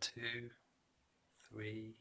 two, three,